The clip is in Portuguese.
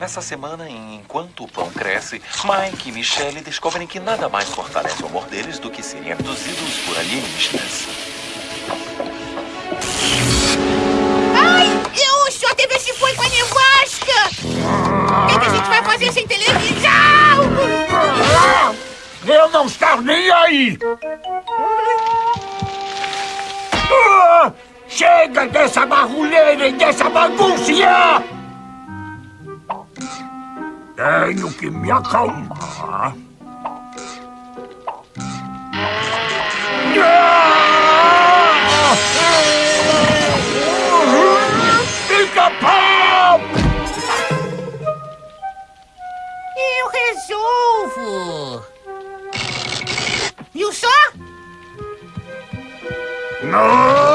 Nessa semana, enquanto o pão cresce, Mike e Michelle descobrem que nada mais fortalece o amor deles do que serem abduzidos por alienígenas. Ai, o senhor teve esse foi com a nevasca! O que, é que a gente vai fazer sem televisão? Eu não estou nem aí! Ah, chega dessa barulheira e dessa bagunça! Tenho que me acalmar. Fica pau! Eu resolvo. E o só? Não!